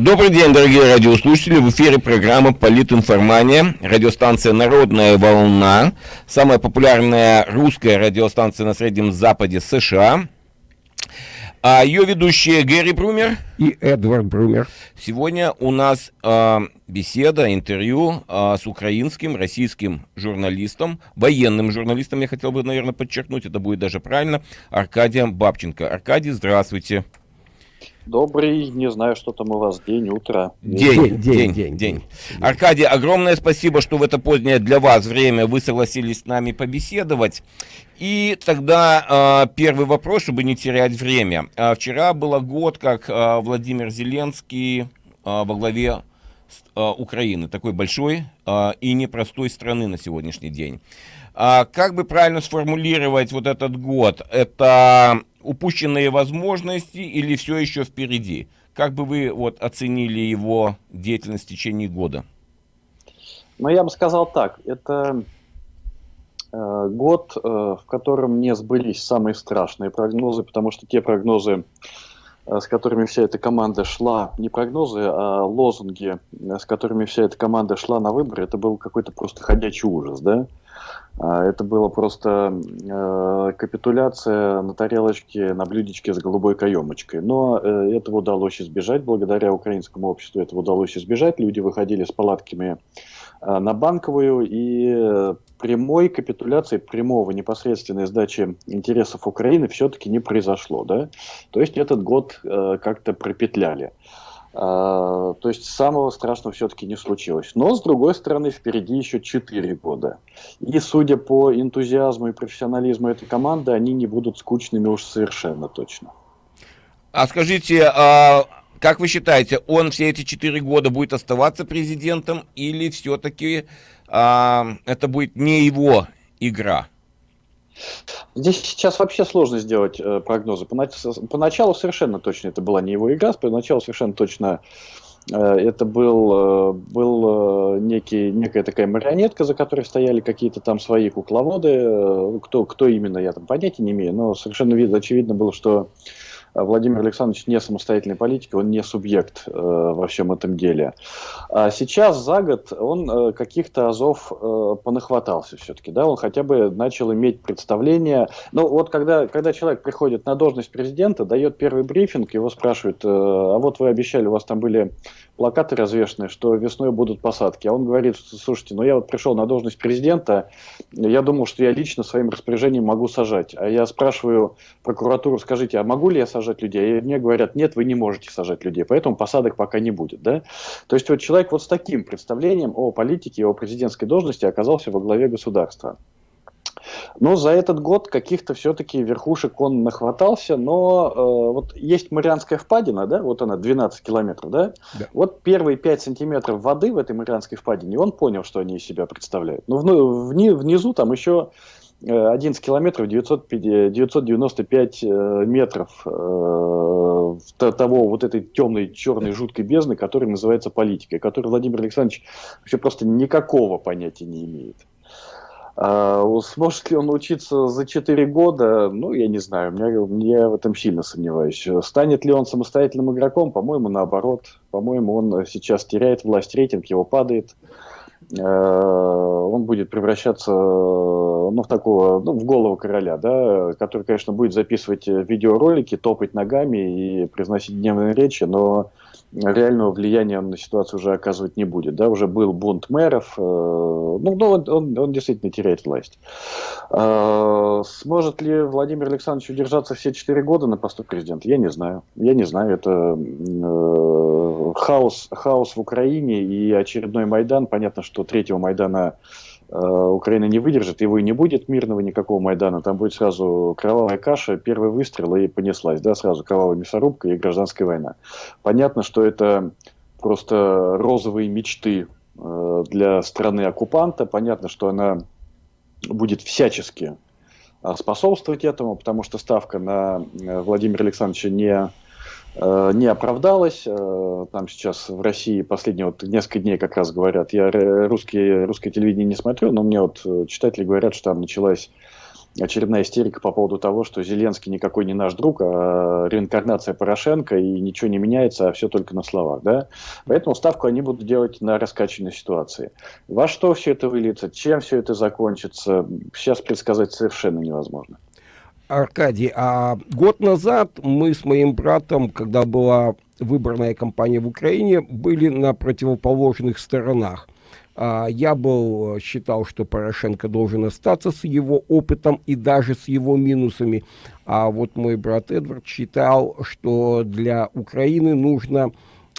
Добрый день, дорогие радиослушатели. В эфире программа «Политинформания». Радиостанция «Народная волна». Самая популярная русская радиостанция на Среднем Западе США. А ее ведущие Гэри Брумер и Эдвард Брумер. Сегодня у нас э, беседа, интервью э, с украинским, российским журналистом, военным журналистом, я хотел бы, наверное, подчеркнуть, это будет даже правильно, Аркадием Бабченко. Аркадий, здравствуйте. Добрый, не знаю, что там у вас, день, утро. День, день, день, день. день. Аркадий, огромное спасибо, что в это позднее для вас время вы согласились с нами побеседовать. И тогда э, первый вопрос, чтобы не терять время. Э, вчера было год, как э, Владимир Зеленский э, во главе э, Украины, такой большой э, и непростой страны на сегодняшний день. А как бы правильно сформулировать вот этот год? Это упущенные возможности или все еще впереди? Как бы вы вот оценили его деятельность в течение года? Ну, я бы сказал так, это э, год, э, в котором не сбылись самые страшные прогнозы, потому что те прогнозы, э, с которыми вся эта команда шла, не прогнозы, а лозунги, э, с которыми вся эта команда шла на выборы, это был какой-то просто ходячий ужас, да? А, это было просто э, капитуляция на тарелочке, на блюдечке с голубой каемочкой. Но э, этого удалось избежать, благодаря украинскому обществу этого удалось избежать. Люди выходили с палатками э, на банковую, и прямой капитуляции, прямого непосредственной сдачи интересов Украины все-таки не произошло. Да? То есть этот год э, как-то пропетляли. То есть самого страшного все-таки не случилось. Но, с другой стороны, впереди еще 4 года. И, судя по энтузиазму и профессионализму этой команды, они не будут скучными уж совершенно точно. А скажите, а как вы считаете, он все эти 4 года будет оставаться президентом или все-таки а, это будет не его игра? Здесь сейчас вообще сложно сделать э, прогнозы. Поначалу совершенно точно это была не его игра, поначалу совершенно точно э, это был, э, был э, некий, некая такая марионетка, за которой стояли какие-то там свои кукловоды. Э, кто, кто именно, я там понятия не имею, но совершенно видно, очевидно было, что Владимир Александрович не самостоятельный политик, он не субъект э, во всем этом деле. А сейчас за год он э, каких-то азов э, понахватался все-таки, да, он хотя бы начал иметь представление. Ну вот когда, когда человек приходит на должность президента, дает первый брифинг, его спрашивают, э, а вот вы обещали, у вас там были плакаты развешены, что весной будут посадки. А он говорит, слушайте, ну я вот пришел на должность президента, я думал, что я лично своим распоряжением могу сажать. А я спрашиваю прокуратуру, скажите, а могу ли я сажать людей? И мне говорят, нет, вы не можете сажать людей, поэтому посадок пока не будет. Да? То есть вот человек вот с таким представлением о политике, о президентской должности оказался во главе государства. Но за этот год каких-то все-таки верхушек он нахватался, но э, вот есть Марианская впадина, да, вот она 12 километров, да? да. Вот первые 5 сантиметров воды в этой Марианской впадине, он понял, что они из себя представляют. Но вни, внизу там еще 11 э, километров 900, 995 э, метров э, того вот этой темной, черной, жуткой бездны, которая называется политикой, которой Владимир Александрович вообще просто никакого понятия не имеет. А, сможет ли он учиться за 4 года? Ну, я не знаю, мне, я в этом сильно сомневаюсь. Станет ли он самостоятельным игроком? По-моему, наоборот. По-моему, он сейчас теряет власть, рейтинг его падает. А, он будет превращаться ну, в такого, ну, в голову короля, да, который, конечно, будет записывать видеоролики, топать ногами и произносить дневные речи, но реального влияния он на ситуацию уже оказывать не будет. Да? Уже был бунт мэров, э, ну, ну он, он, он действительно теряет власть. Э, сможет ли Владимир Александрович удержаться все четыре года на посту президента? Я не знаю. Я не знаю. Это э, хаос, хаос в Украине и очередной Майдан. Понятно, что третьего Майдана Украина не выдержит, его и не будет мирного никакого Майдана, там будет сразу кровавая каша, первый выстрел и понеслась, да, сразу кровавая мясорубка и гражданская война. Понятно, что это просто розовые мечты э, для страны оккупанта, понятно, что она будет всячески э, способствовать этому, потому что ставка на Владимира Александровича не Э, не оправдалась. Э, там сейчас в России последние вот несколько дней как раз говорят, я русские, русское телевидение не смотрю, но мне вот читатели говорят, что там началась очередная истерика по поводу того, что Зеленский никакой не наш друг, а реинкарнация Порошенко, и ничего не меняется, а все только на словах. Да? Поэтому ставку они будут делать на раскачанной ситуации. Во что все это выльется, чем все это закончится, сейчас предсказать совершенно невозможно. Аркадий, а год назад мы с моим братом, когда была выборная кампания в Украине, были на противоположных сторонах. А, я был, считал, что Порошенко должен остаться с его опытом и даже с его минусами. А вот мой брат Эдвард считал, что для Украины нужно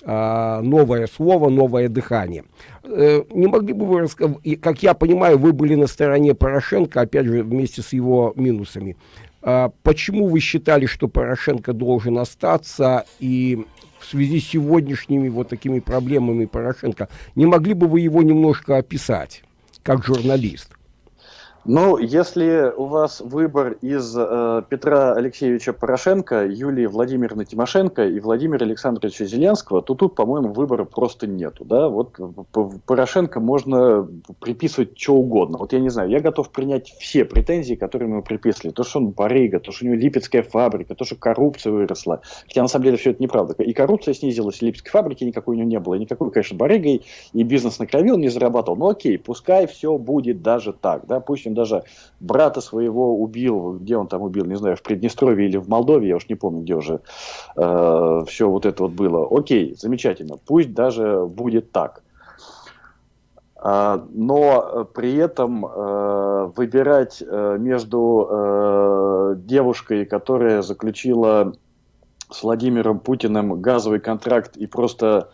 а, новое слово, новое дыхание. Э, не могли бы вы рассказать, как я понимаю, вы были на стороне Порошенко, опять же, вместе с его минусами. А, почему вы считали, что Порошенко должен остаться и в связи с сегодняшними вот такими проблемами Порошенко, не могли бы вы его немножко описать, как журналист? Ну, если у вас выбор из э, Петра Алексеевича Порошенко, Юлии Владимировны Тимошенко и Владимира Александровича Зеленского, то тут, по-моему, выбора просто нету. Да? Вот Порошенко можно приписывать что угодно. Вот я не знаю, я готов принять все претензии, которые мы приписывали. То, что он барыга, то, что у него липецкая фабрика, то, что коррупция выросла. Хотя, на самом деле, все это неправда. И коррупция снизилась, и липецкой фабрики никакой у него не было. И никакой, конечно, барыгой, и бизнес на крови он не зарабатывал. Но окей, пускай все будет даже так. Да? Пусть он даже брата своего убил, где он там убил, не знаю, в Приднестровье или в Молдове, я уж не помню, где уже э, все вот это вот было. Окей, замечательно, пусть даже будет так. А, но при этом э, выбирать э, между э, девушкой, которая заключила с Владимиром Путиным газовый контракт и просто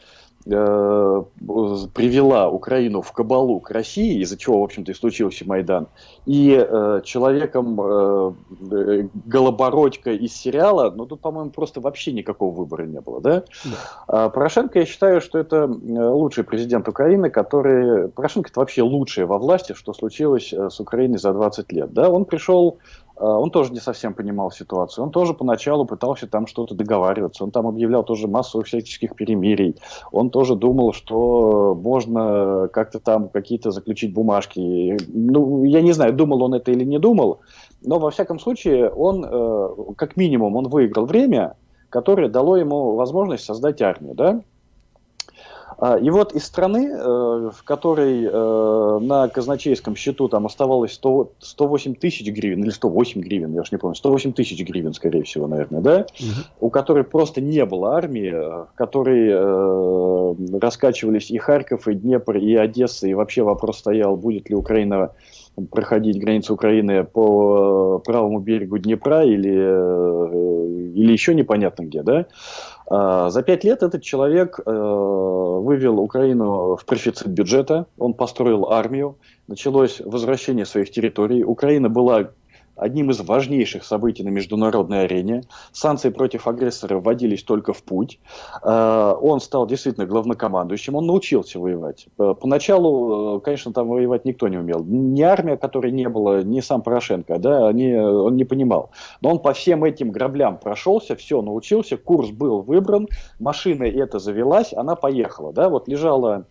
привела Украину в кабалу к России, из-за чего, в общем-то, и случился Майдан, и э, человеком э, Голобородько из сериала, ну, тут, по-моему, просто вообще никакого выбора не было, да? да. А Порошенко, я считаю, что это лучший президент Украины, который... Порошенко это вообще лучшее во власти, что случилось э, с Украиной за 20 лет, да? Он пришел Э, он тоже не совсем понимал ситуацию. Он тоже поначалу пытался там что-то договариваться. Он там объявлял тоже массу всяческих перемирий. Он тоже думал, что можно как-то там какие-то заключить бумажки. Ну, я не знаю, думал он это или не думал, но во всяком случае он, э, как минимум, он выиграл время, которое дало ему возможность создать армию, да? А, и вот из страны, э, в которой э, на казначейском счету там оставалось 100, 108 тысяч гривен, или 108 гривен, я уж не помню, 108 тысяч гривен, скорее всего, наверное, да, угу. у которой просто не было армии, в которой э, раскачивались и Харьков, и Днепр, и Одесса, и вообще вопрос стоял, будет ли Украина проходить границу Украины по правому берегу Днепра или, или еще непонятно где, да, а, за пять лет этот человек э, вывел Украину в профицит бюджета, он построил армию, началось возвращение своих территорий. Украина была одним из важнейших событий на международной арене. Санкции против агрессора вводились только в путь. Э, он стал действительно главнокомандующим, он научился воевать. Э, поначалу, э, конечно, там воевать никто не умел. Ни армия, которой не было, ни сам Порошенко, да, они, он не понимал. Но он по всем этим граблям прошелся, все научился, курс был выбран, машина эта завелась, она поехала. Да, вот лежала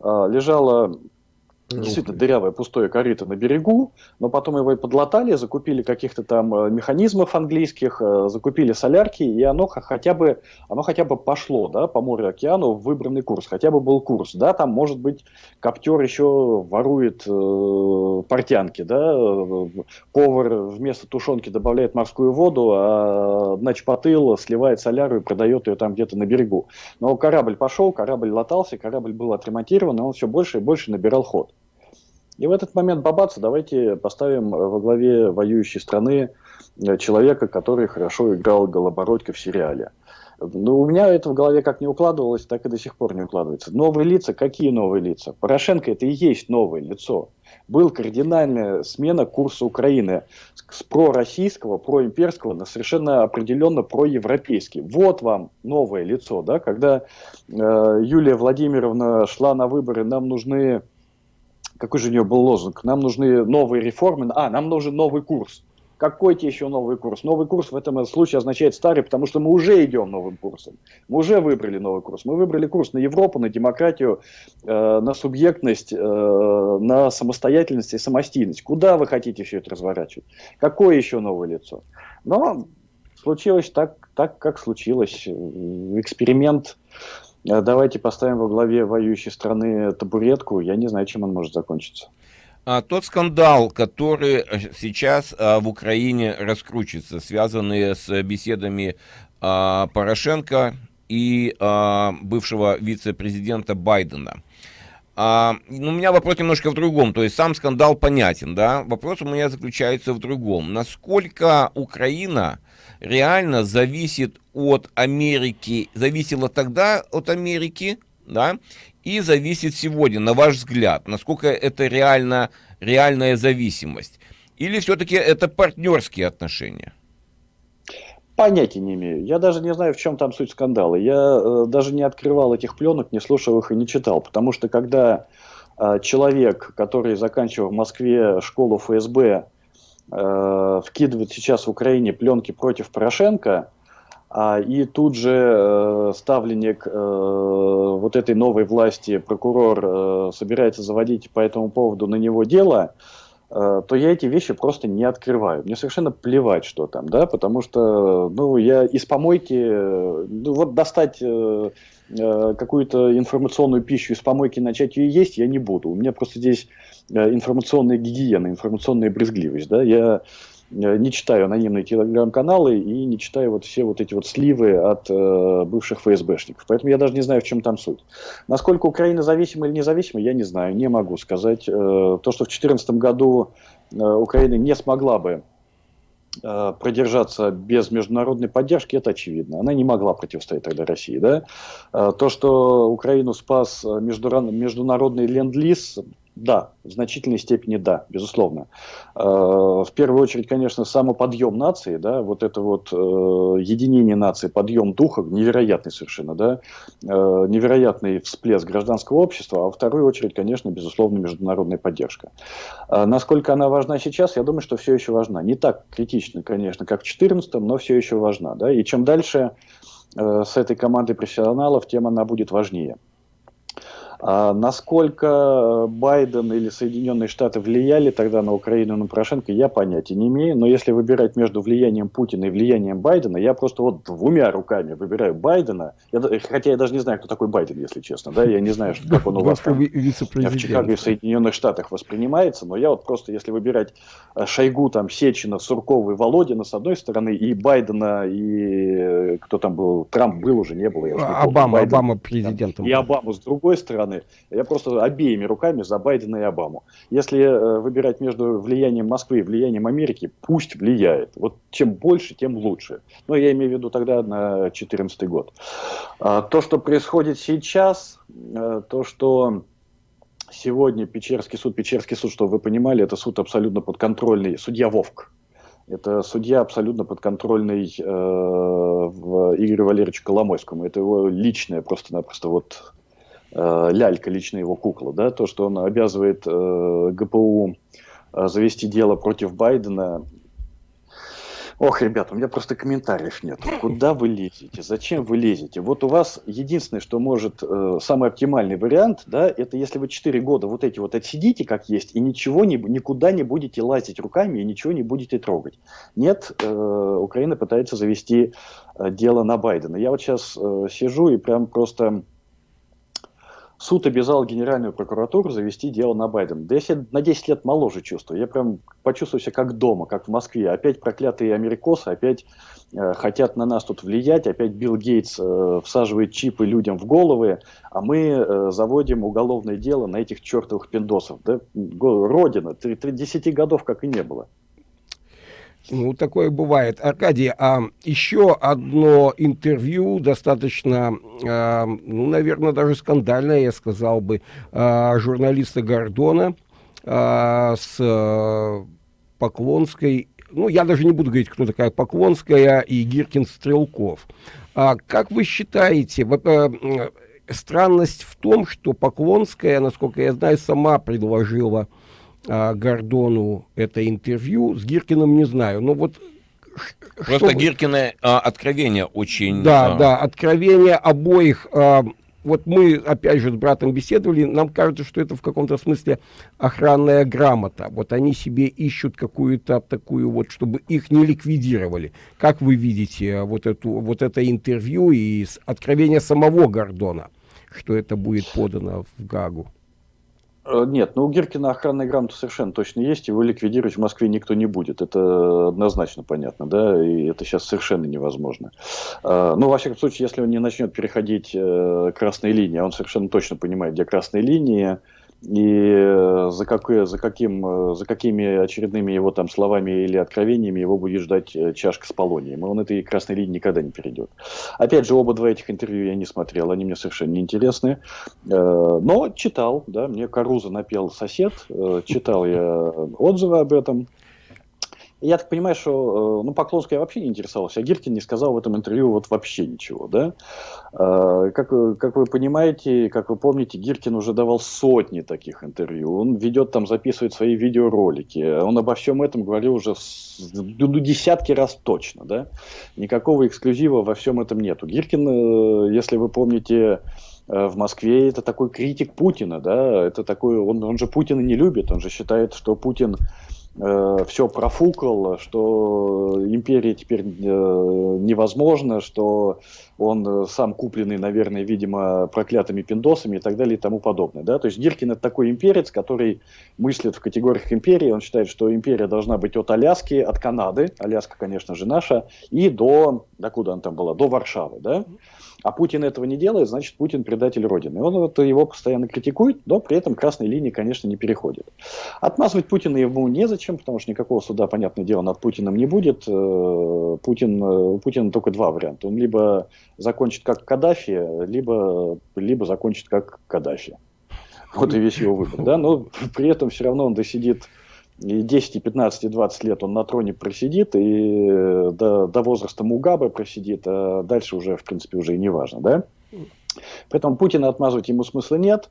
лежала Действительно дырявое пустое корыто на берегу, но потом его и подлатали, закупили каких-то там э, механизмов английских, э, закупили солярки, и оно хотя бы, оно хотя бы пошло да, по морю океану в выбранный курс, хотя бы был курс. Да, там, может быть, коптер еще ворует э, портянки, да, повар вместо тушенки добавляет морскую воду, а начпотыл сливает соляру и продает ее там где-то на берегу. Но корабль пошел, корабль латался, корабль был отремонтирован, и он все больше и больше набирал ход. И в этот момент бабаца давайте поставим во главе воюющей страны э, человека, который хорошо играл Голобородько в сериале. Ну, у меня это в голове как не укладывалось, так и до сих пор не укладывается. Новые лица, какие новые лица? Порошенко это и есть новое лицо. Был кардинальная смена курса Украины с пророссийского, проимперского на совершенно определенно проевропейский. Вот вам новое лицо, да, когда э, Юлия Владимировна шла на выборы, нам нужны какой же у нее был лозунг? Нам нужны новые реформы, а, нам нужен новый курс. Какой тебе еще новый курс? Новый курс в этом случае означает старый, потому что мы уже идем новым курсом. Мы уже выбрали новый курс. Мы выбрали курс на Европу, на демократию, э, на субъектность, э, на самостоятельность и самостийность. Куда вы хотите все это разворачивать? Какое еще новое лицо? Но случилось так, так как случилось. Эксперимент давайте поставим во главе воюющей страны табуретку, я не знаю, чем он может закончиться. А, тот скандал, который сейчас а, в Украине раскручивается, связанный с беседами а, Порошенко и а, бывшего вице-президента Байдена. А, ну, у меня вопрос немножко в другом, то есть сам скандал понятен, да, вопрос у меня заключается в другом. Насколько Украина реально зависит от Америки, зависела тогда от Америки, да, и зависит сегодня, на ваш взгляд, насколько это реально, реальная зависимость? Или все-таки это партнерские отношения? Понятия не имею. Я даже не знаю, в чем там суть скандала. Я э, даже не открывал этих пленок, не слушал их и не читал. Потому что когда э, человек, который заканчивал в Москве школу ФСБ, э, вкидывает сейчас в Украине пленки против Порошенко, а, и тут же э, ставленник э, вот этой новой власти, прокурор, э, собирается заводить по этому поводу на него дело, то я эти вещи просто не открываю. Мне совершенно плевать, что там, да, потому что, ну, я из помойки, ну, вот достать э, э, какую-то информационную пищу из помойки, начать ее есть, я не буду. У меня просто здесь э, информационная гигиена, информационная брезгливость, да, я Э, не читаю анонимные телеграм-каналы и не читаю вот все вот эти вот сливы от э, бывших ФСБшников. Поэтому я даже не знаю, в чем там суть. Насколько Украина зависима или независима, я не знаю, не могу сказать. Э, то, что в 2014 году э, Украина не смогла бы э, продержаться без международной поддержки, это очевидно. Она не могла противостоять тогда России. Да? Э, то, что Украину спас международный ленд-лиз, да, в значительной степени да, безусловно. Э, в первую очередь, конечно, самоподъем нации, да, вот это вот э, единение нации, подъем духа, невероятный совершенно, да, э, невероятный всплеск гражданского общества, а во вторую очередь, конечно, безусловно, международная поддержка. Насколько она важна сейчас, я думаю, что все еще важна. Не так критично, конечно, как в 2014, но все еще важна, да, и чем дальше с этой командой профессионалов, тем она будет важнее. А насколько Байден или Соединенные Штаты влияли тогда на Украину на Порошенко, я понятия не имею. Но если выбирать между влиянием Путина и влиянием Байдена, я просто вот двумя руками выбираю Байдена. Я, хотя я даже не знаю, кто такой Байден, если честно. Да? Я не знаю, как он у вас там, в Чикаго и в Соединенных Штатах воспринимается. Но я вот просто, если выбирать э, Шойгу, там, Сечина, Суркова и Володина с одной стороны, и Байдена, и э, кто там был, Трамп был уже, не было. Я Обама, Байден, Обама президентом. И Обаму с другой стороны стороны, я просто обеими руками за Байдена и Обаму. Если э, выбирать между влиянием Москвы и влиянием Америки, пусть влияет. Вот чем больше, тем лучше. Но я имею в виду тогда на 2014 год. А, то, что происходит сейчас, э, то, что сегодня Печерский суд, Печерский суд, чтобы вы понимали, это суд абсолютно подконтрольный, судья Вовк. Это судья абсолютно подконтрольный э, Игорю Валерьевичу Коломойскому. Это его личное просто-напросто вот Э, лялька, лично его кукла, да, то, что он обязывает э, ГПУ э, завести дело против Байдена. Ох, ребята, у меня просто комментариев нет. Куда вы лезете? Зачем вы лезете? Вот у вас единственное, что может, э, самый оптимальный вариант, да, это если вы 4 года вот эти вот отсидите как есть и ничего не, никуда не будете лазить руками и ничего не будете трогать. Нет, э, Украина пытается завести э, дело на Байдена. Я вот сейчас э, сижу и прям просто суд обязал Генеральную прокуратуру завести дело на Байдена. Да я себя на 10 лет моложе чувствую. Я прям почувствую себя как дома, как в Москве. Опять проклятые америкосы, опять э, хотят на нас тут влиять, опять Билл Гейтс э, всаживает чипы людям в головы, а мы э, заводим уголовное дело на этих чертовых пиндосов. Да? Родина, 10 годов как и не было. Ну, такое бывает. Аркадий, а еще одно интервью, достаточно, а, ну, наверное, даже скандальное, я сказал бы, а, журналиста Гордона а, с а, Поклонской. Ну, я даже не буду говорить, кто такая Поклонская и Гиркин Стрелков. А, как вы считаете, а, странность в том, что Поклонская, насколько я знаю, сама предложила а, Гордону это интервью, с Гиркиным не знаю. Но вот Просто что... Гиркина а, откровение очень... Да, а... да, откровение обоих... А, вот мы, опять же, с братом беседовали, нам кажется, что это в каком-то смысле охранная грамота. Вот они себе ищут какую-то такую вот, чтобы их не ликвидировали. Как вы видите вот, эту, вот это интервью и откровение самого Гордона, что это будет подано в Гагу? Э, нет, ну у Гиркина охранная грамота совершенно точно есть, его ликвидировать в Москве никто не будет. Это однозначно понятно, да, и это сейчас совершенно невозможно. Э, ну, во всяком случае, если он не начнет переходить э, красные линии, а он совершенно точно понимает, где красные линии, и э, за, какое, за, каким, э, за какими очередными его там словами или откровениями его будет ждать э, чашка с полонием. И он этой красной линии никогда не перейдет. Опять же, оба два этих интервью я не смотрел, они мне совершенно не интересны. Но читал, да, мне Каруза напел сосед, читал я отзывы об этом. Я так понимаю, что, э, ну, Поклонский я вообще не интересовался, а Гиркин не сказал в этом интервью вот вообще ничего, да. Э, как, как вы понимаете, как вы помните, Гиркин уже давал сотни таких интервью, он ведет там, записывает свои видеоролики, он обо всем этом говорил уже ну, десятки раз точно, да. Никакого эксклюзива во всем этом нету. Гиркин, э, если вы помните, в Москве это такой критик Путина, да, это такой, он, он же Путина не любит, он же считает, что Путин э, все профукал, что империя теперь э, невозможна, что он сам купленный, наверное, видимо, проклятыми пиндосами и так далее и тому подобное. Да? То есть Гиркин это такой имперец, который мыслит в категориях империи. Он считает, что империя должна быть от Аляски, от Канады, Аляска, конечно же, наша, и до, до куда она там была, до Варшавы. Да? А Путин этого не делает, значит, Путин предатель Родины. Он вот его постоянно критикует, но при этом красной линии, конечно, не переходит. Отмазывать Путина ему незачем, потому что никакого суда, понятное дело, над Путиным не будет. Э, Путин, э, у Путина только два варианта. Он либо закончит как Каддафи, либо, либо закончит как Каддафи. Вот и весь его выбор. Да? Но при этом все равно он досидит и 10, и 15, и 20 лет он на троне просидит, и э, до, до возраста Мугабе просидит, а дальше уже, в принципе, уже и не важно, да? Поэтому Путина отмазывать ему смысла нет.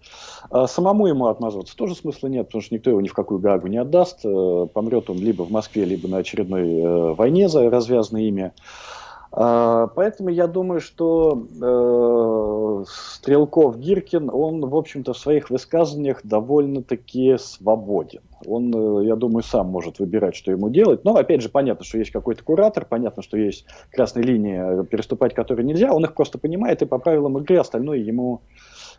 А самому ему отмазываться тоже смысла нет, потому что никто его ни в какую гагу не отдаст. Э, помрет он либо в Москве, либо на очередной э, войне за развязанное имя. А, поэтому я думаю, что Стрелков Гиркин, он, в общем-то, в своих высказываниях довольно-таки свободен. Он, э, я думаю, сам может выбирать, что ему делать. Но, опять же, понятно, что есть какой-то куратор, понятно, что есть красные линии, переступать которые нельзя. Он их просто понимает, и по правилам игры остальное ему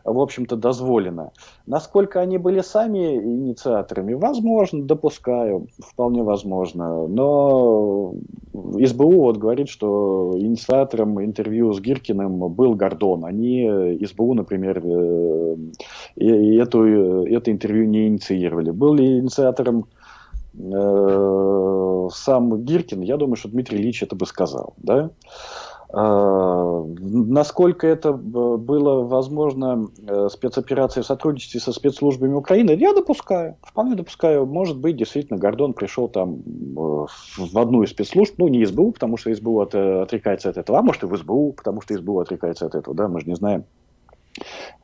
в общем-то, дозволено. Насколько они были сами инициаторами, возможно, допускаю, вполне возможно. Но СБУ вот говорит, что инициатором интервью с Гиркиным был Гордон. Они, СБУ, например, э, эту, это интервью не инициировали. Был ли инициатором э, сам Гиркин, я думаю, что Дмитрий Ильич это бы сказал. Да? А, насколько это было возможно э, спецоперация в сотрудничестве со спецслужбами Украины, я допускаю, вполне допускаю. Может быть, действительно, Гордон пришел там э, в одну из спецслужб, ну, не СБУ, потому что СБУ от, отрекается от этого, а может и в СБУ, потому что СБУ отрекается от этого, да, мы же не знаем.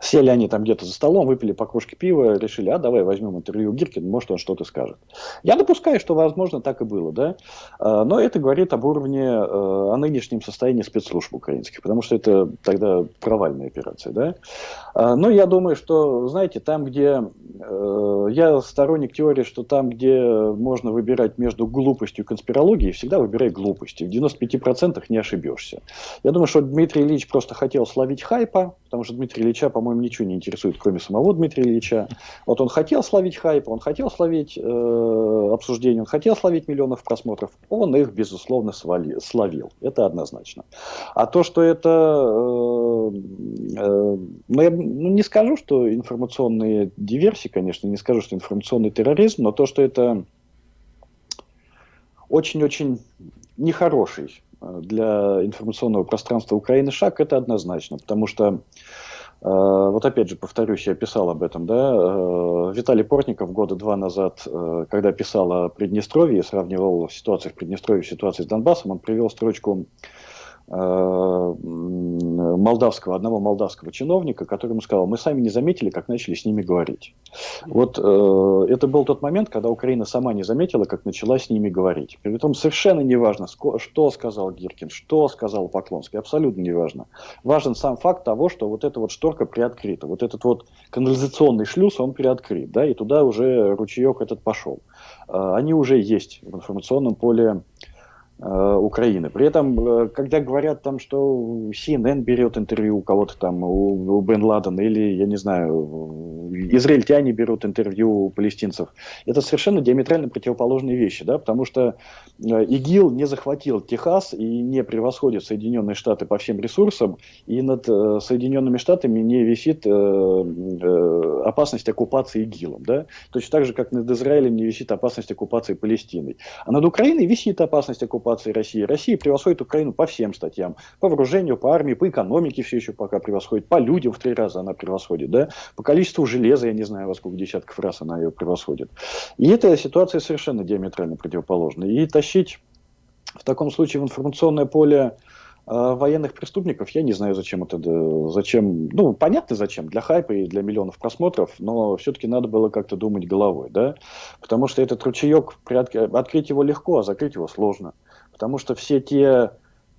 Сели они там где-то за столом, выпили по кружке пива, решили, а давай возьмем интервью Гиркин, может он что-то скажет. Я допускаю, что возможно так и было, да, а, но это говорит об уровне, э, о нынешнем состоянии спецслужб украинских, потому что это тогда провальная операция, да. А, но я думаю, что, знаете, там, где, э, я сторонник теории, что там, где можно выбирать между глупостью и конспирологией, всегда выбирай глупости, в 95% не ошибешься. Я думаю, что Дмитрий Ильич просто хотел словить хайпа, потому что Дмитрий Ильича, по-моему, ничего не интересует, кроме самого Дмитрия Ильича. Вот он хотел словить хайп, он хотел словить э, обсуждение, он хотел словить миллионов просмотров, он их, безусловно, свали, словил. Это однозначно. А то, что это... Э, э, ну, я ну, не скажу, что информационные диверсии, конечно, не скажу, что информационный терроризм, но то, что это очень-очень нехороший э, для информационного пространства Украины шаг, это однозначно, потому что вот опять же, повторюсь, я писал об этом, да, э, Виталий Портников года два назад, э, когда писал о Приднестровье, сравнивал ситуацию в Приднестровье с ситуацией с Донбассом, он привел строчку Э, молдавского, одного молдавского чиновника, который ему сказал, мы сами не заметили, как начали с ними говорить. Вот э, это был тот момент, когда Украина сама не заметила, как начала с ними говорить. При этом совершенно не важно, что сказал Гиркин, что сказал Поклонский, абсолютно не важно. Важен сам факт того, что вот эта вот шторка приоткрыта, вот этот вот канализационный шлюз, он приоткрыт, да, и туда уже ручеек этот пошел. Э, они уже есть в информационном поле Э, Украины. При этом, э, когда говорят там, что CNN берет интервью у кого-то там, у, у Бен Ладена, или, я не знаю, израильтяне берут интервью у палестинцев, это совершенно диаметрально противоположные вещи, да, потому что э, ИГИЛ не захватил Техас и не превосходит Соединенные Штаты по всем ресурсам, и над Соединенными Штатами не висит опасность оккупации ИГИЛом, да, точно так же, как над Израилем не висит опасность оккупации Палестиной. А над Украиной висит опасность оккупации оккупации России. Россия превосходит Украину по всем статьям. По вооружению, по армии, по экономике все еще пока превосходит. По людям в три раза она превосходит. Да? По количеству железа, я не знаю, во сколько десятков раз она ее превосходит. И эта ситуация совершенно диаметрально противоположна. И тащить в таком случае в информационное поле а военных преступников, я не знаю, зачем это, зачем, ну, понятно зачем, для хайпа и для миллионов просмотров, но все-таки надо было как-то думать головой, да, потому что этот ручеек, открыть его легко, а закрыть его сложно. Потому что все те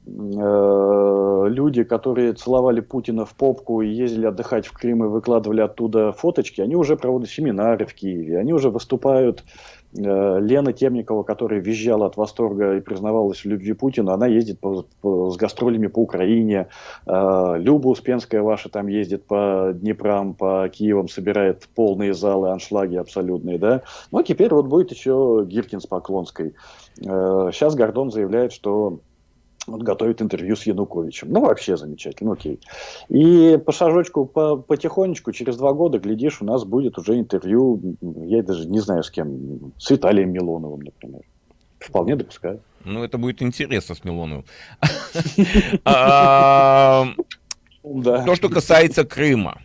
э, люди, которые целовали Путина в попку и ездили отдыхать в Крым и выкладывали оттуда фоточки, они уже проводят семинары в Киеве, они уже выступают. Э, Лена Темникова, которая визжала от восторга и признавалась в любви Путина, она ездит по, по, с гастролями по Украине. Э, Люба Успенская ваша там ездит по Днепром, по Киевам, собирает полные залы, аншлаги абсолютные. Да? Ну а теперь вот будет еще Гиркин с Поклонской. Сейчас Гордон заявляет, что вот готовит интервью с Януковичем. Ну, вообще замечательно, окей. И по шажочку, по, потихонечку, через два года, глядишь, у нас будет уже интервью, я даже не знаю с кем, с Виталием Милоновым, например. Вполне допускаю. Ну, это будет интересно с Милоновым. А, то, что касается Крыма.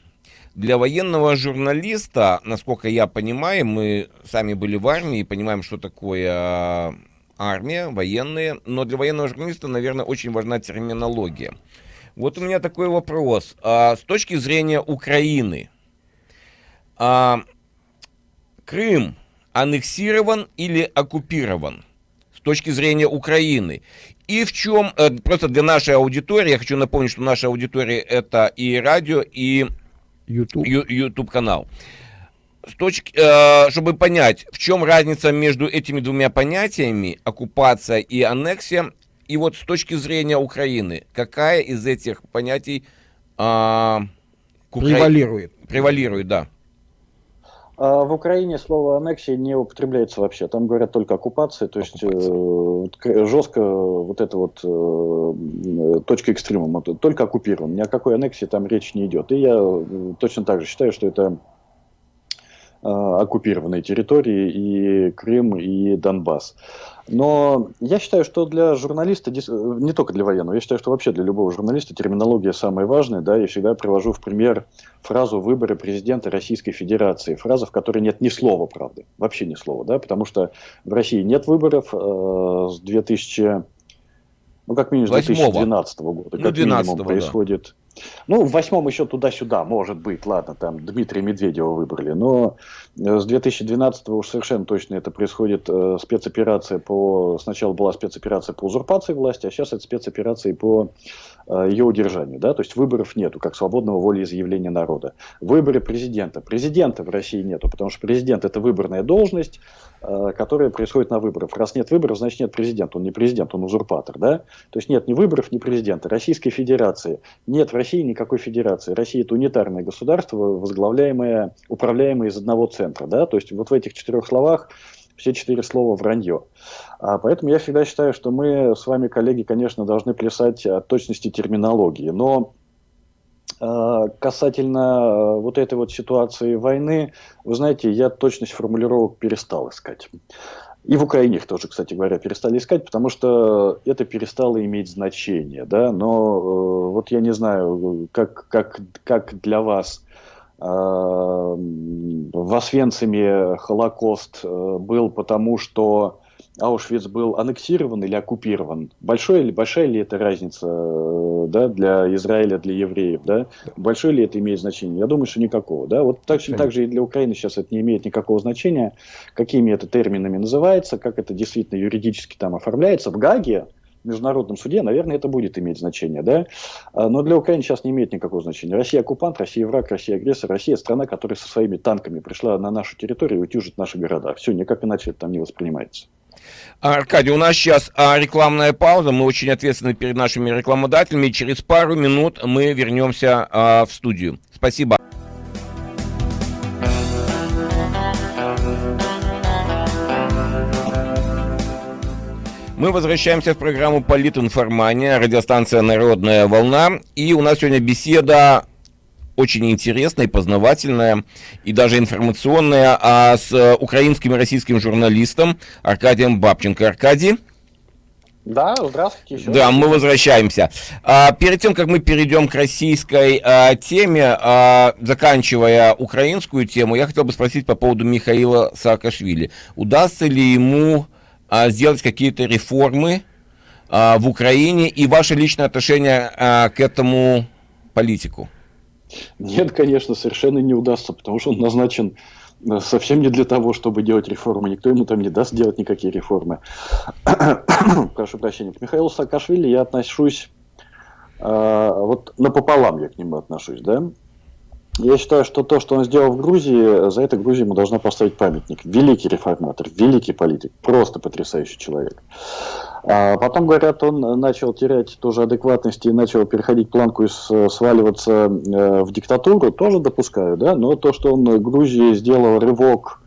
Для военного журналиста, насколько я понимаю, мы сами были в армии и понимаем, что такое армия, военные, но для военного журналиста, наверное, очень важна терминология. Вот у меня такой вопрос. А, с точки зрения Украины, а, Крым аннексирован или оккупирован? С точки зрения Украины. И в чем, э, просто для нашей аудитории, я хочу напомнить, что наша аудитория это и радио, и YouTube, YouTube канал с точки, э, чтобы понять, в чем разница между этими двумя понятиями, оккупация и аннексия, и вот с точки зрения Украины, какая из этих понятий э, превалирует? Превалирует, да. А в Украине слово аннексия не употребляется вообще. Там говорят только оккупация, то есть э, жестко вот эта вот э, точка экстремума, только оккупирован. Ни о какой аннексии там речь не идет. И я э, точно так же считаю, что это оккупированные территории, и Крым, и Донбасс. Но я считаю, что для журналиста, не только для военного, я считаю, что вообще для любого журналиста терминология самая важная. Да, я всегда привожу в пример фразу «выборы президента Российской Федерации». Фраза, в которой нет ни слова, правда, вообще ни слова, да, потому что в России нет выборов э, с 2000 ну, как минимум, с 2012 года, ну, как 12 минимум, происходит. Ну, в восьмом еще туда-сюда, может быть, ладно, там Дмитрия Медведева выбрали, но э, с 2012 уж совершенно точно это происходит э, спецоперация по... Сначала была спецоперация по узурпации власти, а сейчас это спецоперация по ее удержанию, да, то есть выборов нету, как свободного волеизъявления народа. Выборы президента. Президента в России нету, потому что президент это выборная должность, э, которая происходит на выборах. Раз нет выборов, значит нет президента, он не президент, он узурпатор, да, то есть нет ни выборов, ни президента. Российской Федерации нет в России никакой федерации. Россия это унитарное государство, возглавляемое, управляемое из одного центра. Да? То есть вот в этих четырех словах все четыре слова вранье. А поэтому я всегда считаю, что мы с вами, коллеги, конечно, должны плясать от точности терминологии. Но а, касательно а, вот этой вот ситуации войны, вы знаете, я точность формулировок перестал искать. И в Украине их тоже, кстати говоря, перестали искать, потому что это перестало иметь значение. Да? Но э, вот я не знаю, как, как, как для вас э, в Освенциме Холокост э, был потому, что Аушвиц был аннексирован или оккупирован. Большой или большая ли это разница э, да, для Израиля, для евреев? Да? Большое ли это имеет значение? Я думаю, что никакого. Да? Вот точно так же и для Украины сейчас это не имеет никакого значения, какими это терминами называется, как это действительно юридически там оформляется. В Гаге, международном суде, наверное, это будет иметь значение, да? А, но для Украины сейчас не имеет никакого значения. Россия оккупант, Россия враг, Россия агрессор, Россия страна, которая со своими танками пришла на нашу территорию и утюжит наши города. Все, никак иначе это там не воспринимается. Аркадий, у нас сейчас а, рекламная пауза, мы очень ответственны перед нашими рекламодателями. Через пару минут мы вернемся а, в студию. Спасибо. Мы возвращаемся в программу «Политинформания», радиостанция «Народная волна». И у нас сегодня беседа очень интересная и познавательная, и даже информационная, а с украинским и российским журналистом Аркадием Бабченко. Аркадий? Да, здравствуйте еще. Да, мы возвращаемся. А, перед тем, как мы перейдем к российской а, теме, а, заканчивая украинскую тему, я хотел бы спросить по поводу Михаила Саакашвили. Удастся ли ему сделать какие-то реформы а, в Украине и ваше личное отношение а, к этому политику? Нет, конечно, совершенно не удастся, потому что он назначен э, совсем не для того, чтобы делать реформы. Никто ему там не даст делать никакие реформы. Прошу прощения. К Михаилу Саакашвили я отношусь э, вот напополам я к нему отношусь, да. Я считаю, что то, что он сделал в Грузии, за это Грузия ему должна поставить памятник. Великий реформатор, великий политик, просто потрясающий человек. А потом, говорят, он начал терять тоже адекватность и начал переходить планку и сваливаться э, в диктатуру, тоже допускаю, да, но то, что он Грузии сделал рывок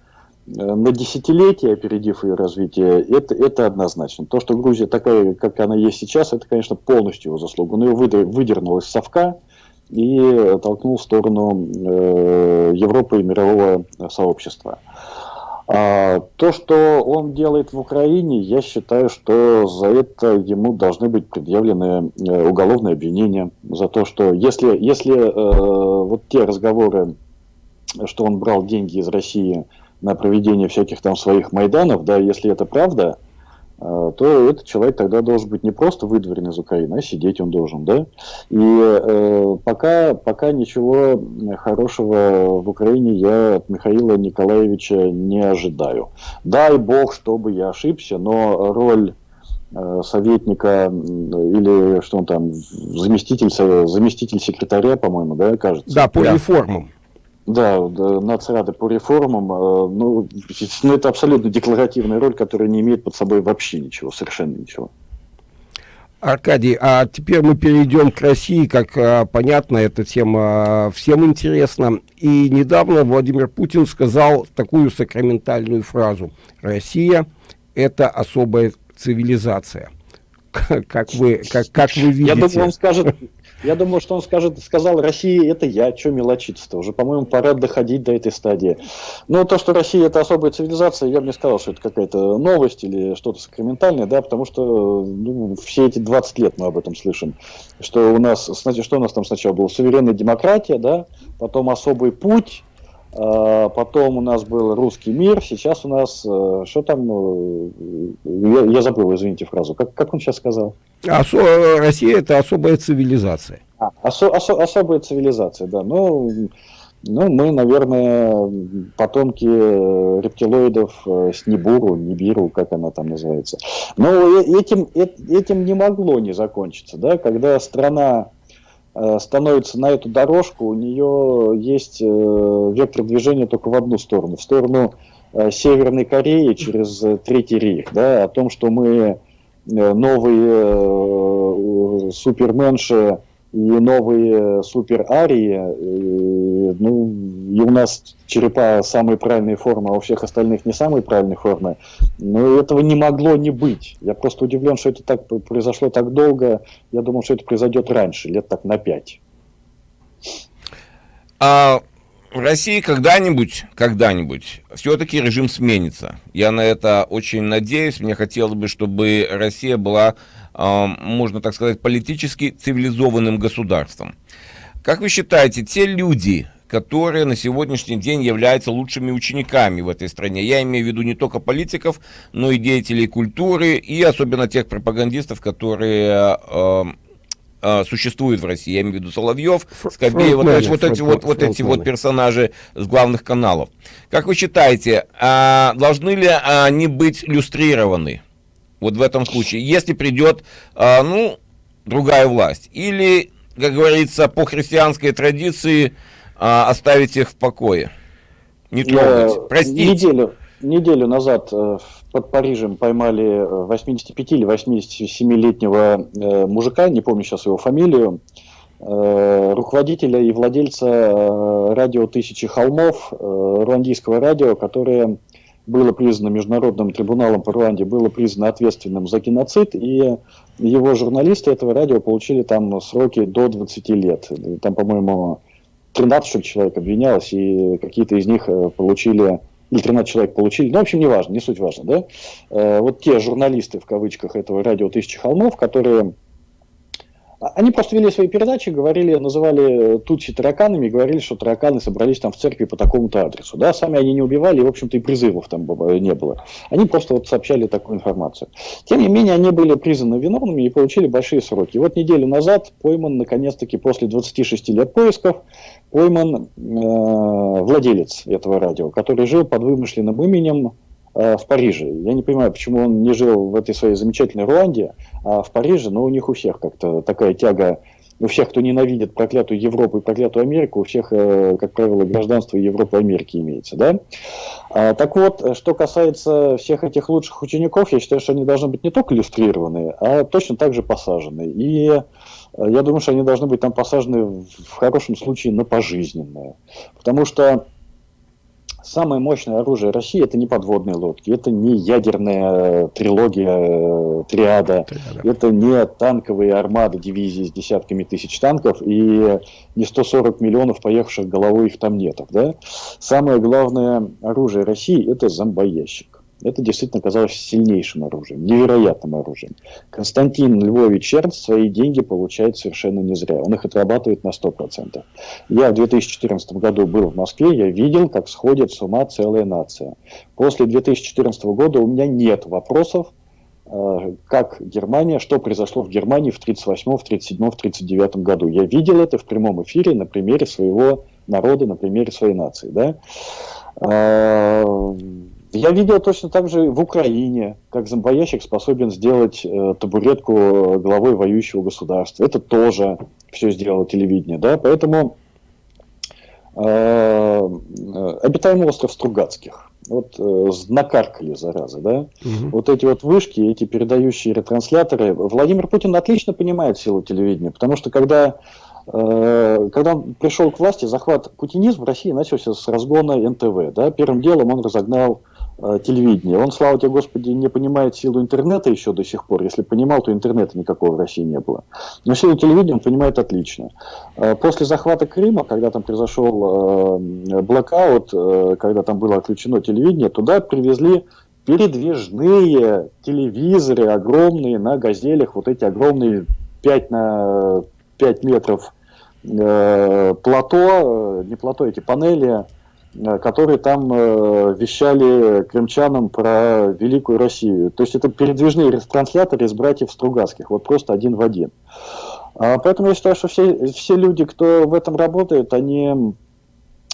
э, на десятилетия, опередив ее развитие, это, это однозначно. То, что Грузия такая, как она есть сейчас, это, конечно, полностью его заслуга. Он ее выдернул из совка, и толкнул в сторону э, Европы и мирового сообщества. А, то, что он делает в Украине, я считаю, что за это ему должны быть предъявлены э, уголовные обвинения. За то, что если, если э, вот те разговоры, что он брал деньги из России на проведение всяких там своих майданов, да, если это правда, то этот человек тогда должен быть не просто выдворен из Украины, а сидеть он должен, да? И э, пока, пока ничего хорошего в Украине я от Михаила Николаевича не ожидаю. Дай бог, чтобы я ошибся, но роль э, советника или что он там, заместитель, заместитель секретаря, по-моему, да, кажется? Да, по реформам. Да, нацрады по реформам, э, ну, ну, это абсолютно декларативная роль, которая не имеет под собой вообще ничего, совершенно ничего. Аркадий, а теперь мы перейдем к России, как а, понятно, эта тема а, всем интересна. И недавно Владимир Путин сказал такую сакраментальную фразу. Россия – это особая цивилизация. Как вы, как, как вы видите? Я думаю, он скажет, я думаю, что он скажет, сказал, Россия это я, что мелочиться-то? Уже, по-моему, пора доходить до этой стадии. Но то, что Россия это особая цивилизация, я бы не сказал, что это какая-то новость или что-то сакраментальное, да, потому что ну, все эти 20 лет мы об этом слышим. Что у нас, что у нас там сначала была суверенная демократия, да, потом особый путь, Потом у нас был русский мир, сейчас у нас, э, что там, э, я, я забыл, извините фразу, как, как он сейчас сказал? Осо Россия это особая цивилизация. А, осо осо особая цивилизация, да. Ну, ну, мы, наверное, потомки э, рептилоидов с Нибуру, Нибиру, как она там называется. Но этим, этим не могло не закончиться, да, когда страна Э, становится на эту дорожку, у нее есть э, вектор движения только в одну сторону, в сторону э, Северной Кореи через Третий рейх, да, о том, что мы новые суперменши и новые супер арии, ну, и у нас черепа самые правильные формы, а у всех остальных не самые правильные формы, но этого не могло не быть. Я просто удивлен, что это так произошло так долго. Я думал, что это произойдет раньше, лет так на пять. А в России когда-нибудь, когда-нибудь все-таки режим сменится. Я на это очень надеюсь. Мне хотелось бы, чтобы Россия была можно так сказать, политически цивилизованным государством. Как вы считаете, те люди, которые на сегодняшний день являются лучшими учениками в этой стране. Я имею в виду не только политиков, но и деятелей культуры, и особенно тех пропагандистов, которые э, э, существуют в России. Я имею в виду Соловьев, Скобеева, то есть вот эти вот, вот эти вот персонажи с главных каналов. Как вы считаете, э, должны ли они быть люстрированы? Вот в этом случае, если придет, э, ну, другая власть. Или, как говорится, по христианской традиции а, оставить их в покое. Не трогать. Я Простите. Неделю, неделю назад э, под Парижем поймали 85 или 87-летнего э, мужика, не помню сейчас его фамилию, э, руководителя и владельца радио «Тысячи холмов», руандийского радио, которое было признано Международным трибуналом по Руанде, было признано ответственным за геноцид, и его журналисты этого радио получили там сроки до 20 лет. Там, по-моему, 13 человек обвинялось, и какие-то из них э, получили, или 13 человек получили, ну, в общем, не важно, не суть важно, да. Э, вот те журналисты, в кавычках, этого радио «Тысячи холмов», которые они просто вели свои передачи, говорили, называли тучи тараканами, говорили, что тараканы собрались там в церкви по такому-то адресу. Да, сами они не убивали, и, в общем-то, и призывов там не было. Они просто вот сообщали такую информацию. Тем не менее, они были признаны виновными и получили большие сроки. И вот неделю назад пойман, наконец-таки, после 26 лет поисков, пойман э, владелец этого радио, который жил под вымышленным именем Э, в Париже. Я не понимаю, почему он не жил в этой своей замечательной Руанде, а в Париже, но у них у всех как-то такая тяга, у всех, кто ненавидит проклятую Европу и проклятую Америку, у всех, э, как правило, гражданство Европы и Америки имеется. Да? А, так вот, что касается всех этих лучших учеников, я считаю, что они должны быть не только иллюстрированы, а точно так же посажены. И э, я думаю, что они должны быть там посажены в хорошем случае на пожизненное. Потому что Самое мощное оружие России это не подводные лодки, это не ядерная трилогия э, триада, Триада. это не танковые армады дивизии с десятками тысяч танков и не 140 миллионов поехавших головой их там нетов. Да? Самое главное оружие России это зомбоящик. Это действительно оказалось сильнейшим оружием, невероятным оружием. Константин Львович Чернц свои деньги получает совершенно не зря. Он их отрабатывает на 100%. Я в 2014 году был в Москве, я видел, как сходит с ума целая нация. После 2014 года у меня нет вопросов, э, как Германия, что произошло в Германии в 1938, в 1937, в 1939 году. Я видел это в прямом эфире на примере своего народа, на примере своей нации. Да? Э, я видел точно так же в Украине, как зомбоящик способен сделать э, табуретку главой воюющего государства. Это тоже все сделало телевидение, да, поэтому э, обитаемый остров Стругацких. Вот э, накаркали, зараза, да? Угу. Вот эти вот вышки, эти передающие ретрансляторы. Владимир Путин отлично понимает силу телевидения, потому что когда э, когда он пришел к власти, захват путинизм в России начался с разгона НТВ. Да? Первым делом он разогнал Э, телевидения. Он, слава тебе, Господи, не понимает силу интернета еще до сих пор. Если понимал, то интернета никакого в России не было. Но силу телевидения он понимает отлично. Э, после захвата Крыма, когда там произошел э, блокаут, когда там было отключено телевидение, туда привезли передвижные телевизоры огромные на газелях, вот эти огромные 5 на 5 метров плато, не плато, эти панели, Э, которые там э, вещали крымчанам про Великую Россию. То есть это передвижные ретрансляторы из братьев Стругацких, вот просто один в один. А, поэтому я считаю, что все, все люди, кто в этом работает, они,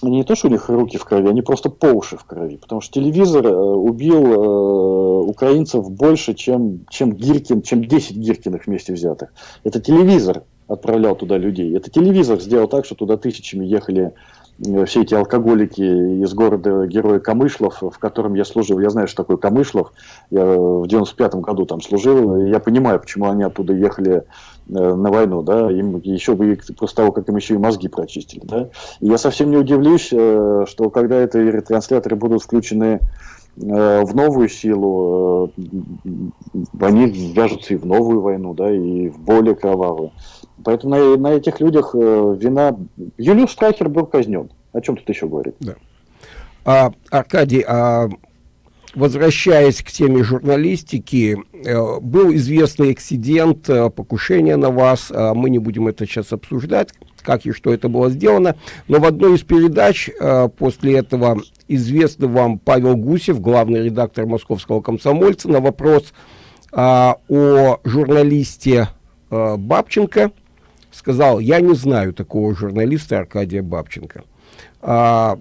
не то, что у них руки в крови, они просто по уши в крови. Потому что телевизор э, убил э, украинцев больше, чем, чем Гиркин, чем 10 Гиркиных вместе взятых. Это телевизор отправлял туда людей. Это телевизор сделал так, что туда тысячами ехали Э, все эти алкоголики из города Героя Камышлов, в котором я служил, я знаю, что такое Камышлов, я в 95 году там служил, я понимаю, почему они оттуда ехали э, на войну, да, им еще бы после того, как им еще и мозги прочистили, да. И я совсем не удивлюсь, э, что когда эти ретрансляторы будут включены в новую силу, они вяжутся и в новую войну, да, и в более кровавую. Поэтому на, на этих людях э, вина... Юлиус Страхер был казнен. О чем тут еще говорить? Да. А, Аркадий, а возвращаясь к теме журналистики, э, был известный эксцидент, э, покушение на вас, э, мы не будем это сейчас обсуждать, как и что это было сделано. Но в одной из передач э, после этого известный вам Павел Гусев, главный редактор московского комсомольца, на вопрос э, о журналисте Бабченко сказал, я не знаю такого журналиста Аркадия Бабченко. А,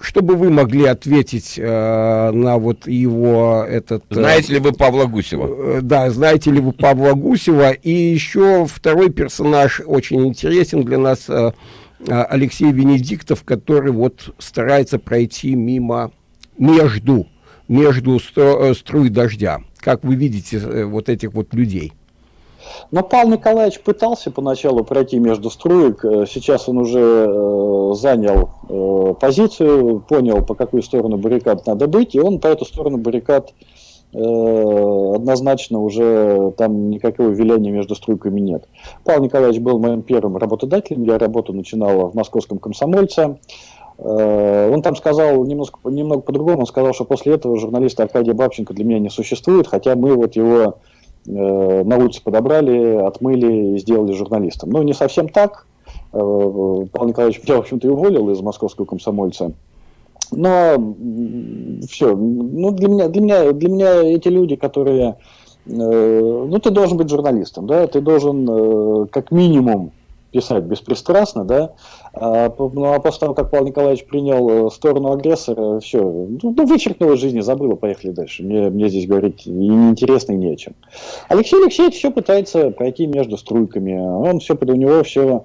чтобы вы могли ответить э, на вот его этот... Э, знаете ли вы Павла Гусева? Э, да, знаете ли вы Павла Гусева. И еще второй персонаж очень интересен для нас, э, э, Алексей Венедиктов, который вот старается пройти мимо, между, между стро, э, струй дождя. Как вы видите э, вот этих вот людей? Но Павел Николаевич пытался поначалу пройти между струек, э, сейчас он уже э, занял э, позицию, понял, по какую сторону баррикад надо быть, и он по эту сторону баррикад однозначно уже там никакого виляния между струйками нет. Павел Николаевич был моим первым работодателем, я работу начинал в московском комсомольце. Он там сказал немножко, немного по-другому, он сказал, что после этого журналиста Аркадия Бабченко для меня не существует, хотя мы вот его на улице подобрали, отмыли и сделали журналистом. Ну, не совсем так. Э, Павел Николаевич меня, в общем-то, и уволил из московского комсомольца. Но все, ну, для меня, для меня, для меня эти люди, которые, э, ну, ты должен быть журналистом, да, ты должен как минимум писать беспристрастно, да, а, ну, а после того, как Павел Николаевич принял э, сторону агрессора, все, ну, ну из жизни, забыла, поехали дальше. Мне, мне здесь говорить неинтересно, и не о чем. Алексей Алексеевич все пытается пройти между струйками. Он все, у него все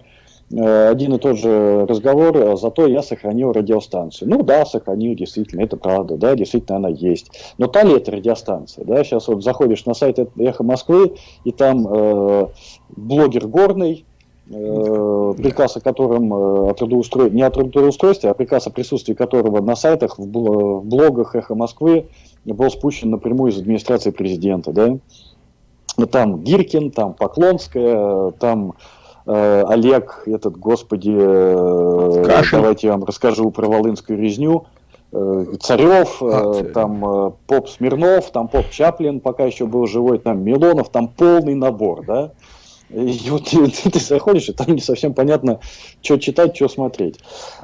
э, один и тот же разговор, а зато я сохранил радиостанцию. Ну да, сохранил, действительно, это правда, да, действительно она есть. Но та ли это радиостанция, да, сейчас вот заходишь на сайт Эхо Москвы, и там э, блогер Горный, приказ о котором э, о трудоустро... не о трудоустройстве, а приказ о присутствии которого на сайтах, в блогах «Эхо Москвы» был спущен напрямую из администрации президента. Да? Там Гиркин, там Поклонская, там э, Олег, этот, господи, э, давайте я вам расскажу про Волынскую резню, э, Царев, а, там э, Поп Смирнов, там Поп Чаплин, пока еще был живой, там Милонов, там полный набор, да. И вот ты, ты заходишь, и там не совсем понятно, что читать, что смотреть.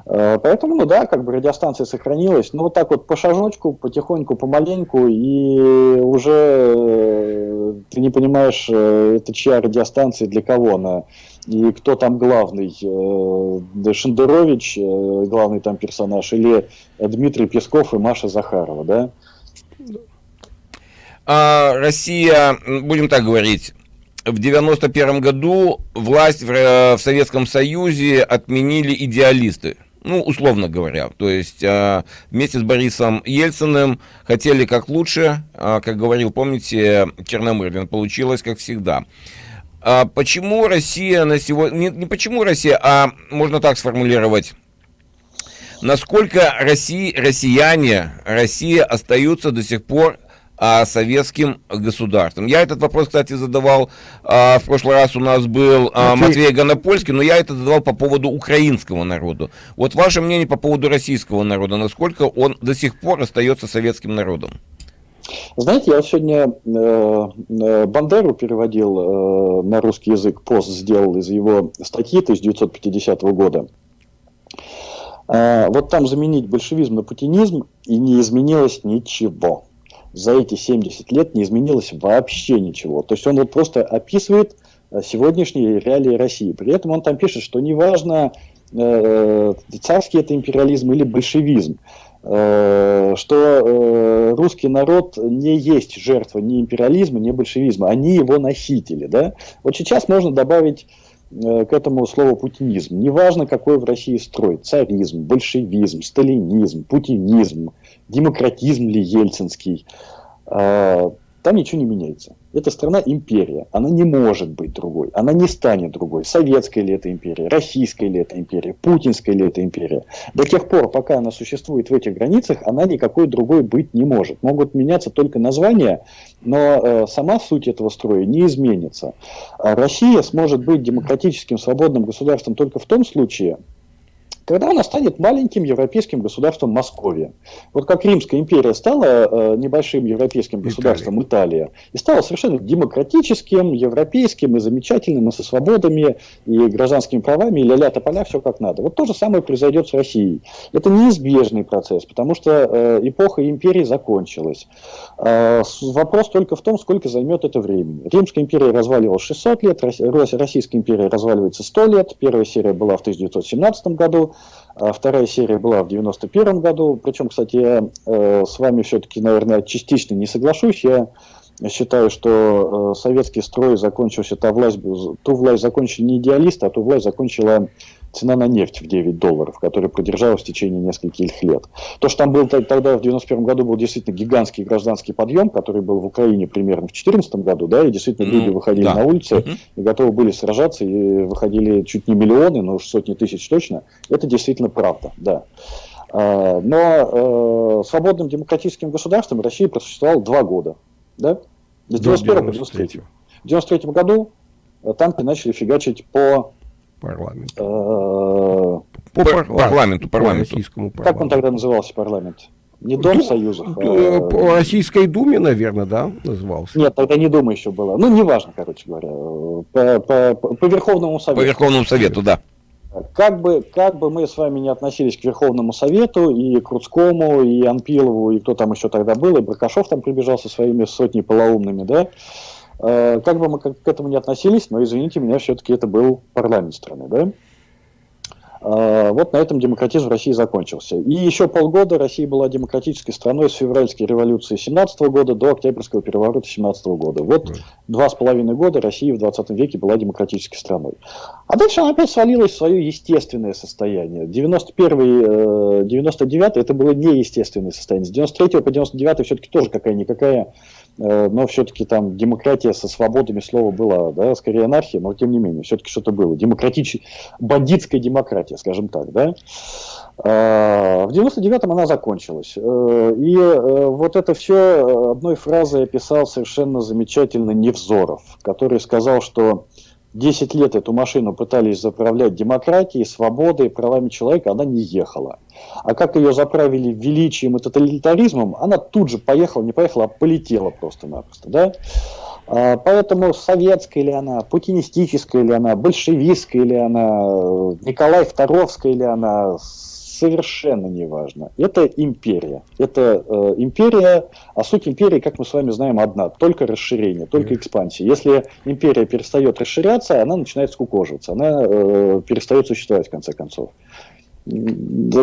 Э, поэтому, ну да, как бы радиостанция сохранилась. Ну вот так вот по шажочку, потихоньку, помаленьку, и уже э, ты не понимаешь, э, это чья радиостанция, для кого она, и кто там главный, Шендерович, главный там персонаж, или Дмитрий Песков и Маша Захарова, да? А, Россия, будем так говорить, в 91 году власть в, э, в Советском Союзе отменили идеалисты. Ну, условно говоря. То есть э, вместе с Борисом Ельциным хотели как лучше, э, как говорил, помните, Черномырдин, получилось как всегда. А почему Россия на сегодня... Не, не почему Россия, а можно так сформулировать. Насколько России, россияне, Россия остаются до сих пор а, советским государством. Я этот вопрос, кстати, задавал, а, в прошлый раз у нас был а, Матвей Гонопольский, но я это задавал по поводу украинского народа. Вот ваше мнение по поводу российского народа, насколько он до сих пор остается советским народом? Знаете, я сегодня э, э Бандеру переводил э, на русский язык, пост сделал из его статьи 1950 года. Э, вот там заменить большевизм на путинизм, и не изменилось ничего за эти 70 лет не изменилось вообще ничего. То есть он вот просто описывает э, сегодняшние реалии России. При этом он там пишет, что неважно, э, царский это империализм или большевизм, э, что э, русский народ не есть жертва ни империализма, ни большевизма, они его носители. Да? Вот сейчас можно добавить к этому слову путинизм. Неважно, какой в России строй, царизм, большевизм, сталинизм, путинизм, демократизм ли ельцинский, а, там ничего не меняется. Эта страна империя, она не может быть другой, она не станет другой. Советская ли это империя, российская ли это империя, путинская ли это империя. До тех пор, пока она существует в этих границах, она никакой другой быть не может. Могут меняться только названия, но э, сама суть этого строя не изменится. А Россия сможет быть демократическим свободным государством только в том случае, когда она станет маленьким европейским государством Московия. Вот как Римская империя стала э, небольшим европейским государством Италия. Италия, и стала совершенно демократическим, европейским и замечательным, и со свободами, и гражданскими правами, и ля-ля тополя, все как надо. Вот то же самое произойдет с Россией. Это неизбежный процесс, потому что э, эпоха империи закончилась. Э, вопрос только в том, сколько займет это времени. Римская империя разваливалась 600 лет, Российская империя разваливается 100 лет. Первая серия была в 1917 году, вторая серия была в 91 году. Причем, кстати, я э, с вами все-таки, наверное, частично не соглашусь. Я считаю, что э, советский строй закончился, та власть, ту власть закончили не идеалисты, а ту власть закончила цена на нефть в 9 долларов, которая продержалась в течение нескольких лет. То, что там был тогда в 91 году был действительно гигантский гражданский подъем, который был в Украине примерно в 2014 году, да, и действительно люди выходили да. на улицы uh и готовы были сражаться, и выходили чуть не миллионы, но уж сотни тысяч точно, это действительно правда, да. А, но э, свободным демократическим государством Россия просуществовала два года, да, с 91 по 93. В 93 году танки начали фигачить по Парламент. Э, по парламенту, парламенту. российскому парламенту. Как он тогда назывался, парламент? Не Дом Союзов. А... По Российской Думе, наверное, да, назывался? Нет, тогда не Дума еще была. Ну, неважно, короче говоря. По, по, по Верховному Совету. По Верховному Совету, да. Как бы, как бы мы с вами не относились к Верховному Совету, и Круцкому, и Анпилову, и кто там еще тогда был, и Бракашов там прибежал со своими сотней полоумными, да, Э, как бы мы к этому не относились, но, извините меня, все-таки это был парламент страны, да? Э, вот на этом демократизм в России закончился. И еще полгода Россия была демократической страной с февральской революции 17 года до октябрьского переворота 17 года. Вот два с половиной года Россия в 20 веке была демократической страной. А дальше она опять свалилась в свое естественное состояние. 91 99 это было неестественное состояние. С 93 по 99 все-таки тоже какая-никакая Э, но все-таки там демократия со свободами слова была, да, скорее анархия, но тем не менее, все-таки что-то было. Демократич... Бандитская демократия, скажем так, да. А, в 99-м она закончилась. Э, и э, вот это все одной фразой описал совершенно замечательно Невзоров, который сказал, что 10 лет эту машину пытались заправлять демократией, свободой, правами человека, она не ехала. А как ее заправили величием и тоталитаризмом, она тут же поехала, не поехала, а полетела просто-напросто. Да? А, поэтому советская ли она, путинистическая ли она, большевистская ли она, Николай Второвская ли она, совершенно не важно. Это империя. Это э, империя, а суть империи, как мы с вами знаем, одна. Только расширение, только экспансия. Если империя перестает расширяться, она начинает скукоживаться. Она э, перестает существовать в конце концов.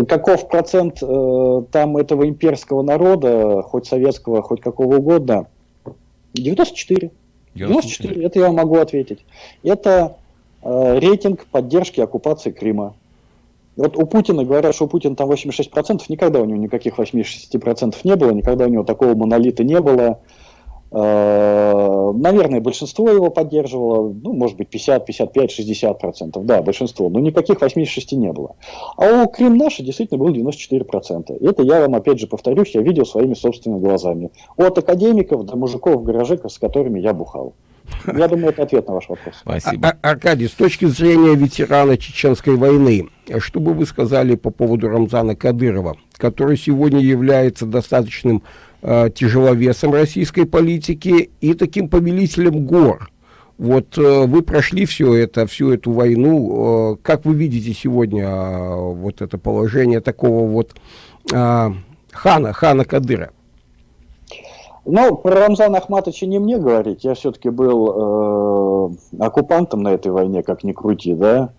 Каков процент э, там этого имперского народа, хоть советского, хоть какого угодно? 94. 94, 94 это я могу ответить. Это э, рейтинг поддержки оккупации Крыма. Вот у Путина говорят, что у Путина там 86%, никогда у него никаких 86% не было, никогда у него такого монолита не было. Э, наверное, большинство его поддерживало, ну, может быть, 50, 55, 60 процентов, да, большинство, но никаких 86 не было. А у Крым наши действительно было 94 процента. Это я вам, опять же, повторюсь, я видел своими собственными глазами. От академиков до мужиков в гараже, с которыми я бухал. Я думаю, это ответ на ваш вопрос. Спасибо. А, Аркадий, с точки зрения ветерана Чеченской войны, что бы вы сказали по поводу Рамзана Кадырова, который сегодня является достаточным тяжеловесом российской политики и таким повелителем гор? Вот э, вы прошли все это, всю эту войну. Э, как вы видите сегодня э, вот это положение такого вот э, хана, хана Кадыра? Ну, про Рамзана Ахматовича не мне говорить. Я все-таки был э, оккупантом на этой войне, как ни крути, да.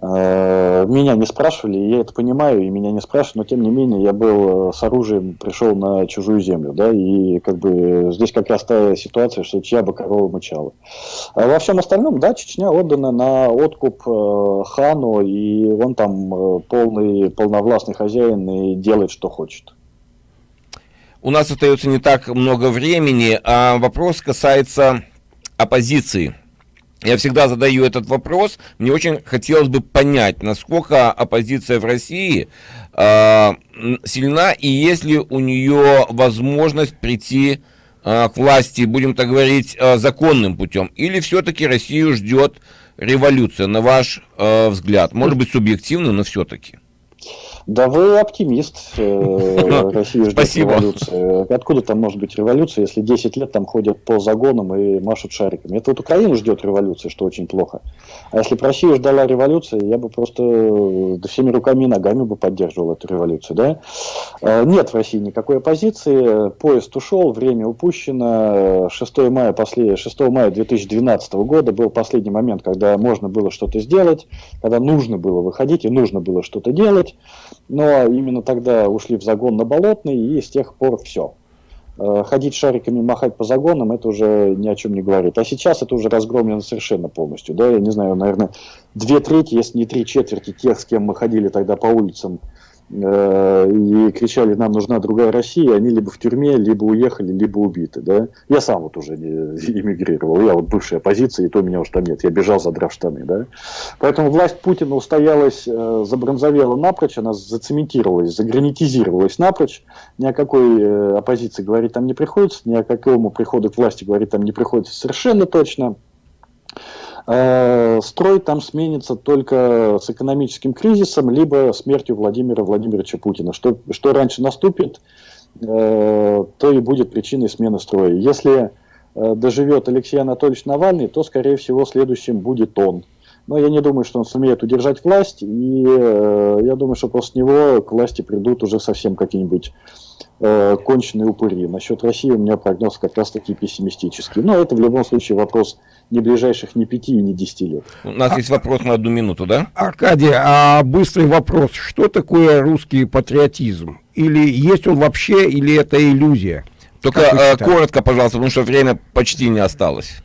Э, меня не спрашивали, я это понимаю, и меня не спрашивают, но тем не менее я был э, с оружием, пришел на чужую землю, да, и как бы здесь как раз та ситуация, что чья бы корова мычала. А во всем остальном, да, Чечня отдана на откуп э, хану, и он там полный, полновластный хозяин и делает, что хочет. У нас остается не так много времени, а вопрос касается оппозиции. Я всегда задаю этот вопрос. Мне очень хотелось бы понять, насколько оппозиция в России э, сильна и есть ли у нее возможность прийти э, к власти, будем так говорить, э, законным путем. Или все-таки Россию ждет революция, на ваш э, взгляд? Может быть, субъективно, но все-таки. Да вы оптимист. Э, Россия ждет революции. Откуда там может быть революция, если 10 лет там ходят по загонам и машут шариками? Это вот Украину ждет революция, что очень плохо. А если бы Россия ждала революции, я бы просто да, всеми руками и ногами бы поддерживал эту революцию. Да? Э, нет в России никакой оппозиции. Поезд ушел, время упущено. 6 мая, после, 6 мая 2012 года был последний момент, когда можно было что-то сделать, когда нужно было выходить и нужно было что-то делать но именно тогда ушли в загон на Болотный, и с тех пор все. Э, ходить шариками, махать по загонам, это уже ни о чем не говорит. А сейчас это уже разгромлено совершенно полностью. Да, я не знаю, наверное, две трети, если не три четверти тех, с кем мы ходили тогда по улицам и кричали, нам нужна другая Россия, они либо в тюрьме, либо уехали, либо убиты. Да? Я сам вот уже эмигрировал, я вот бывшая оппозиция, и то меня уж там нет, я бежал задрав штаны. Да? Поэтому власть Путина устоялась, э, забронзовела напрочь, она зацементировалась, загранитизировалась напрочь, ни о какой э, оппозиции говорить там не приходится, ни о какому приходу к власти говорить там не приходится совершенно точно. Э, строй там сменится только с экономическим кризисом, либо смертью Владимира Владимировича Путина. Что, что раньше наступит, э, то и будет причиной смены строя. Если э, доживет Алексей Анатольевич Навальный, то, скорее всего, следующим будет он. Но я не думаю, что он сумеет удержать власть, и я думаю, что после него к власти придут уже совсем какие-нибудь э, конченые упыри. Насчет России у меня прогноз как раз таки пессимистический. Но это в любом случае вопрос не ближайших ни пяти и не десяти лет. У нас а, есть вопрос на одну минуту, да? Аркадий, а быстрый вопрос. Что такое русский патриотизм? Или есть он вообще, или это иллюзия? Только э, коротко, пожалуйста, потому что время почти не осталось.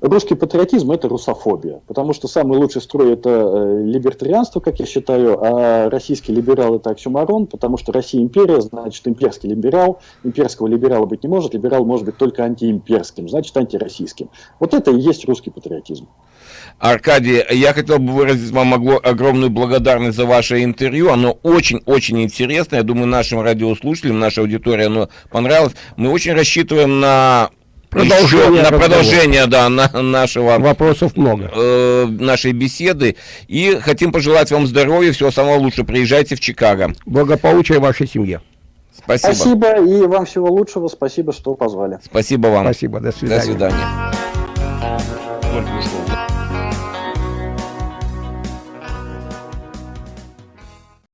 Русский патриотизм – это русофобия, потому что самый лучший строй – это э, либертарианство, как я считаю, а российский либерал – это оксюмарон, потому что Россия империя, значит, имперский либерал, имперского либерала быть не может, либерал может быть только антиимперским, значит, антироссийским. Вот это и есть русский патриотизм. Аркадий, я хотел бы выразить вам огромную благодарность за ваше интервью. Оно очень-очень интересно. Я думаю, нашим радиослушателям, нашей аудитории оно понравилось. Мы очень рассчитываем на Продолжение на продолжение, да, на нашего... Вопросов много. Э, нашей беседы. И хотим пожелать вам здоровья, всего самого лучшего. Приезжайте в Чикаго. Благополучия вашей семье. Спасибо. Спасибо и вам всего лучшего. Спасибо, что позвали. Спасибо вам. Спасибо. До свидания. До свидания.